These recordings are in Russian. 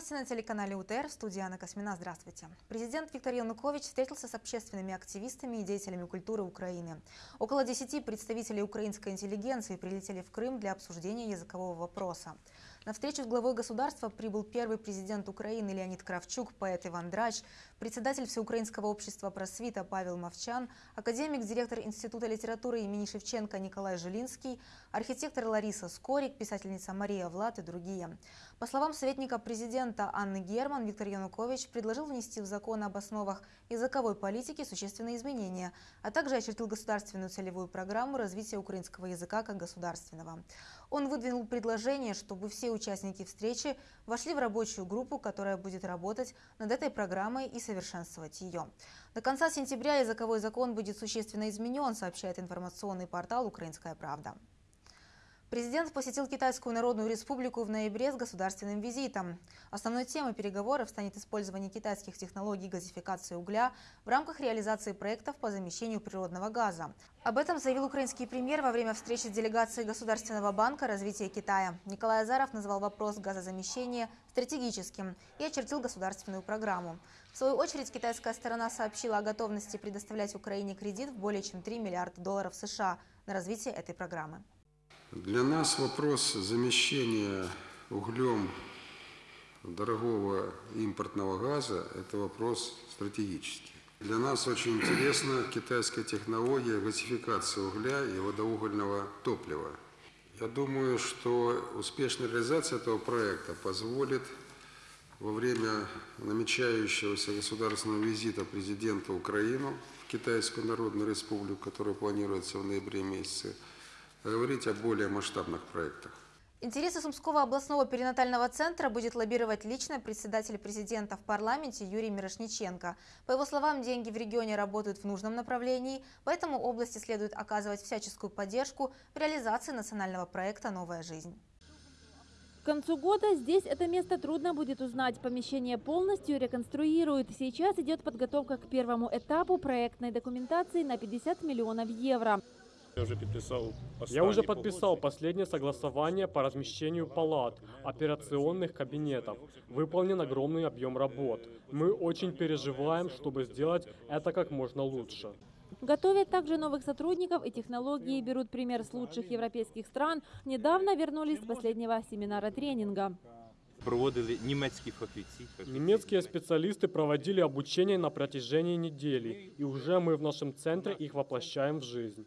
Новости на телеканале УТР. В студии Анна Космина. Здравствуйте. Президент Виктор Янукович встретился с общественными активистами и деятелями культуры Украины. Около 10 представителей украинской интеллигенции прилетели в Крым для обсуждения языкового вопроса. На встречу с главой государства прибыл первый президент Украины Леонид Кравчук, поэт Иван Драч, председатель Всеукраинского общества просвита Павел Мовчан, академик, директор Института литературы имени Шевченко Николай Жилинский, архитектор Лариса Скорик, писательница Мария Влад и другие. По словам советника президента Анны Герман, Виктор Янукович предложил внести в закон об основах языковой политики существенные изменения, а также очертил государственную целевую программу развития украинского языка как государственного. Он выдвинул предложение, чтобы все участники встречи вошли в рабочую группу, которая будет работать над этой программой и совершенствовать ее. До конца сентября языковой закон будет существенно изменен, сообщает информационный портал «Украинская правда». Президент посетил Китайскую Народную Республику в ноябре с государственным визитом. Основной темой переговоров станет использование китайских технологий газификации угля в рамках реализации проектов по замещению природного газа. Об этом заявил украинский премьер во время встречи с делегацией Государственного банка развития Китая. Николай Азаров назвал вопрос газозамещения стратегическим и очертил государственную программу. В свою очередь, китайская сторона сообщила о готовности предоставлять Украине кредит в более чем 3 миллиарда долларов США на развитие этой программы. Для нас вопрос замещения углем дорогого импортного газа – это вопрос стратегический. Для нас очень интересна китайская технология газификации угля и водоугольного топлива. Я думаю, что успешная реализация этого проекта позволит во время намечающегося государственного визита президента Украины в Китайскую Народную Республику, который планируется в ноябре месяце, говорить о более масштабных проектах. Интересы Сумского областного перинатального центра будет лоббировать лично председатель президента в парламенте Юрий Мирошниченко. По его словам, деньги в регионе работают в нужном направлении, поэтому области следует оказывать всяческую поддержку в реализации национального проекта «Новая жизнь». К концу года здесь это место трудно будет узнать. Помещение полностью реконструируют. Сейчас идет подготовка к первому этапу проектной документации на 50 миллионов евро. Я уже подписал Я уже подписал последнее согласование по размещению палат, операционных кабинетов. Выполнен огромный объем работ. Мы очень переживаем, чтобы сделать это как можно лучше. Готовят также новых сотрудников и технологии, берут пример с лучших европейских стран. Недавно вернулись с последнего семинара тренинга. Проводили немецкие фахівці. Немецкие специалисты проводили обучение на протяжении недели, и уже мы в нашем центре их воплощаем в жизнь.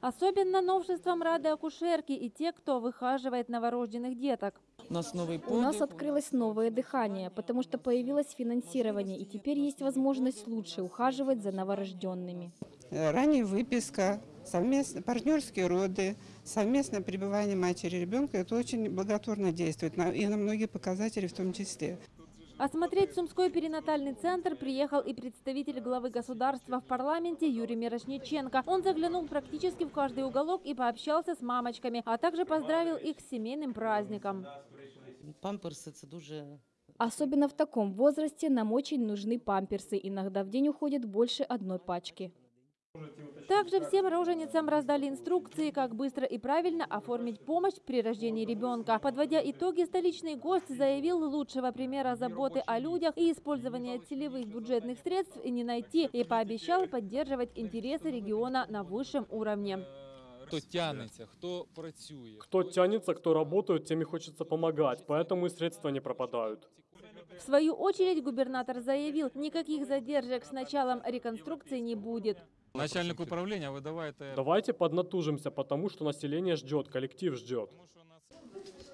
Особенно новшеством рады акушерки и те, кто выхаживает новорожденных деток. У нас новый У нас открылось новое дыхание, потому что появилось финансирование, и теперь есть возможность лучше ухаживать за новорожденными. Э, Ранее выписка, совместно, партнерские роды, совместное пребывание матери и ребенка, это очень благотворно действует на- и на многие показатели в том числе. Осмотреть Сумской перинатальный центр приехал и представитель главы государства в парламенте Юрий Мирошниченко. Он заглянул практически в каждый уголок и пообщался с мамочками, а также поздравил их с семейным праздником. Памперси це дуже Особенно в таком возрасте нам очень нужны памперсы. Иногда в день уходит больше одной пачки. Также всем роженицам раздали инструкции, как быстро и правильно оформить помощь при рождении ребенка. Подводя итоги, столичный гость заявил, лучшего примера заботы о людях и использования целевых бюджетных средств и не найти, и пообещал поддерживать интересы региона на высшем уровне. Хто тянеться, хто працює. Кто тянется, кто работает, тем и хочется помогать, поэтому и средства не пропадают. В свою очередь губернатор заявил, никаких задержек с началом реконструкции не будет. Начальник управління, ви давайте. Давайте поднатужимся, потому что население ждет, коллектив ждет.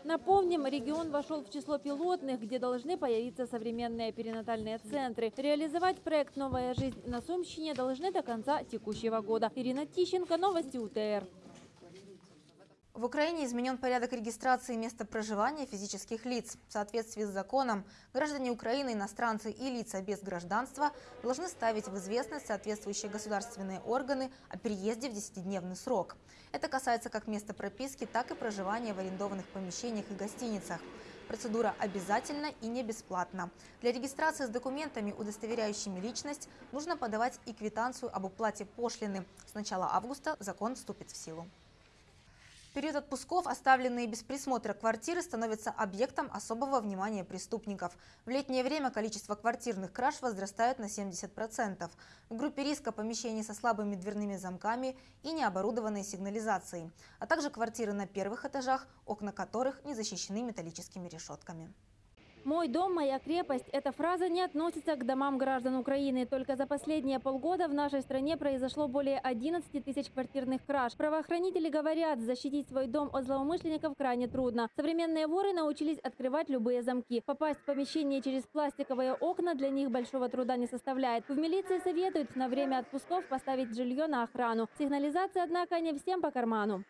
Напомним, регион вошел в число пилотных, где должны появиться современные перинатальные центры. Реализовать проект «Новая жизнь» на Сумщине должны до конца текущего года. Ирина Тищенко, Новости УТР. В Украине изменен порядок регистрации места проживания физических лиц. В соответствии с законом, граждане Украины, иностранцы и лица без гражданства должны ставить в известность соответствующие государственные органы о переезде в 10-дневный срок. Это касается как места прописки, так и проживания в арендованных помещениях и гостиницах. Процедура обязательна и не бесплатна. Для регистрации с документами, удостоверяющими личность, нужно подавать и квитанцию об уплате пошлины. С начала августа закон вступит в силу. Период отпусков оставленные без присмотра квартиры становятся объектом особого внимания преступников. В летнее время количество квартирных краж возрастает на 70%. В группе риска помещения со слабыми дверными замками и необорудованной сигнализацией, а также квартиры на первых этажах, окна которых не защищены металлическими решетками. «Мой дом – моя крепость» – эта фраза не относится к домам граждан Украины. Только за последние полгода в нашей стране произошло более 11 тысяч квартирных краж. Правоохранители говорят, защитить свой дом от злоумышленников крайне трудно. Современные воры научились открывать любые замки. Попасть в помещение через пластиковые окна для них большого труда не составляет. В милиции советуют на время отпусков поставить жилье на охрану. Сигнализация, однако, не всем по карману.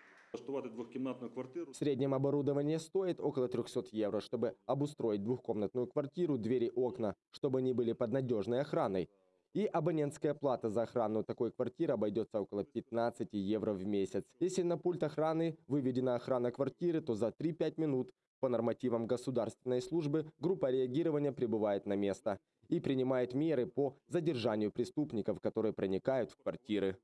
Среднем оборудование стоит около 300 евро, чтобы обустроить двухкомнатную квартиру, двери, окна, чтобы они были под надежной охраной. И абонентская плата за охрану такой квартиры обойдется около 15 евро в месяц. Если на пульт охраны выведена охрана квартиры, то за 3-5 минут по нормативам государственной службы группа реагирования прибывает на место и принимает меры по задержанию преступников, которые проникают в квартиры.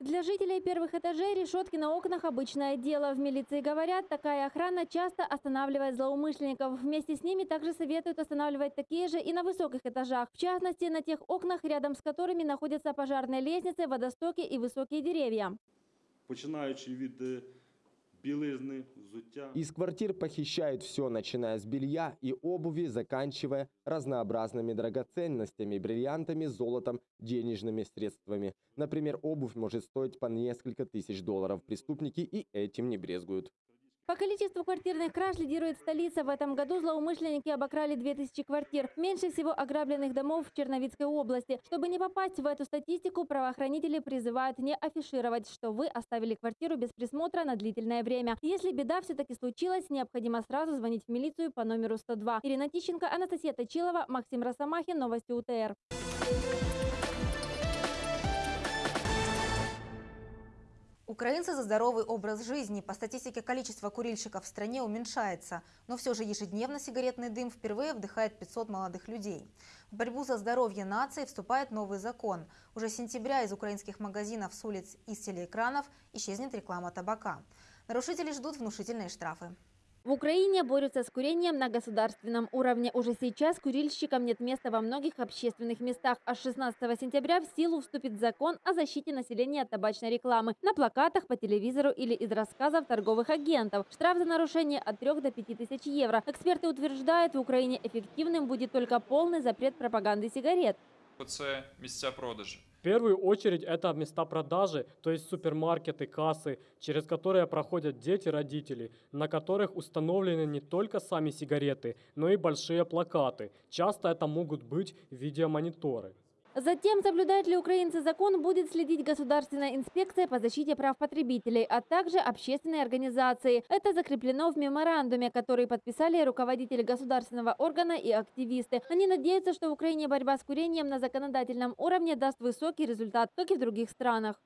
Для жителей первых этажей решетки на окнах – обычное дело. В милиции говорят, такая охрана часто останавливает злоумышленников. Вместе с ними также советуют останавливать такие же и на высоких этажах. В частности, на тех окнах, рядом с которыми находятся пожарные лестницы, водостоки и высокие деревья. Починаючи від білизни, взуття. Из квартир похищают все, начиная с белья и обуви, заканчивая разнообразными драгоценностями, бриллиантами, золотом, денежными средствами. Например, обувь может стоить по несколько тысяч долларов. Преступники и этим не брезгуют. По количеству квартирных краж лидирует столица. В этом году злоумышленники обокрали 2000 квартир. Меньше всего ограбленных домов в Черновицкой области. Чтобы не попасть в эту статистику, правоохранители призывают не афишировать, что вы оставили квартиру без присмотра на длительное время. Если беда все-таки случилась, необходимо сразу звонить в милицию по номеру 102. Ирина Тищенко, Анастасия Точилова, Максим Росомахин, Новости УТР. Украинцы за здоровый образ жизни. По статистике количество курильщиков в стране уменьшается, но все же ежедневно сигаретный дым впервые вдыхает 500 молодых людей. В борьбу за здоровье нации вступает новый закон. Уже с сентября из украинских магазинов с улиц и с телеэкранов исчезнет реклама табака. Нарушители ждут внушительные штрафы. В Украине борются с курением на государственном уровне. Уже сейчас курильщикам нет места во многих общественных местах. А с 16 сентября в силу вступит закон о защите населения от табачной рекламы на плакатах, по телевизору или из рассказов торговых агентов. Штраф за нарушение от 3 до 5 тысяч евро. Эксперты утверждают, в Украине эффективным будет только полный запрет пропаганды сигарет. Це місця продажу. Первую очередь это места продажи, то есть супермаркеты, кассы, через которые проходят дети, родители, на которых установлены не только сами сигареты, но и большие плакаты. Часто это могут быть видеомониторы. Затем, соблюдают ли украинцы закон, будет следить Государственная инспекция по защите прав потребителей, а также общественные организации. Это закреплено в меморандуме, который подписали руководители государственного органа и активисты. Они надеются, что в Украине борьба с курением на законодательном уровне даст высокий результат, как и в других странах.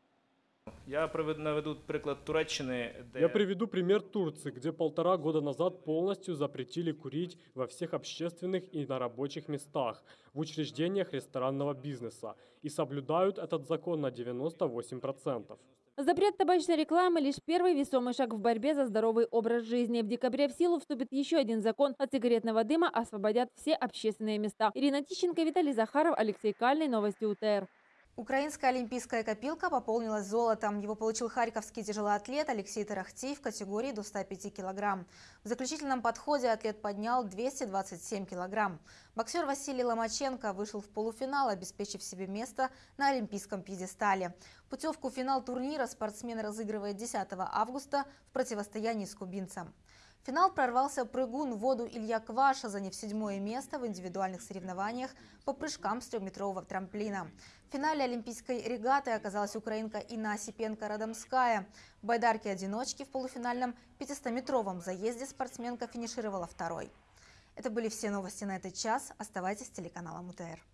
Я наведу приклад Туреччини, де Я приведу пример Турции, где полтора года назад полностью запретили курить во всех общественных и на рабочих местах, в учреждениях ресторанного бизнеса и соблюдают этот закон на 98%. Запрет табачной рекламы – лишь первый весомый шаг в борьбе за здоровый образ жизни. В декабре в силу вступит еще один закон. От сигаретного дыма освободят все общественные места. Ирина Тищенко, Виталий Захаров, Алексей Кальный. Новости УТР. Украинская олимпийская копилка пополнилась золотом. Его получил харьковский тяжелоатлет Алексей Тарахти в категории до 105 килограмм. В заключительном подходе атлет поднял 227 килограмм. Боксер Василий Ломаченко вышел в полуфинал, обеспечив себе место на олимпийском пьедестале. Путевку в финал турнира спортсмен разыгрывает 10 августа в противостоянии с кубинцем. Финал прорвался прыгун в воду Илья Кваша, заняв седьмое место в индивидуальных соревнованиях по прыжкам с трехметрового трамплина. В финале олимпийской регаты оказалась украинка Инна Осипенко-Радомская. В байдарке-одиночке в полуфинальном 500-метровом заезде спортсменка финишировала второй. Это были все новости на этот час. Оставайтесь с телеканалом УТР.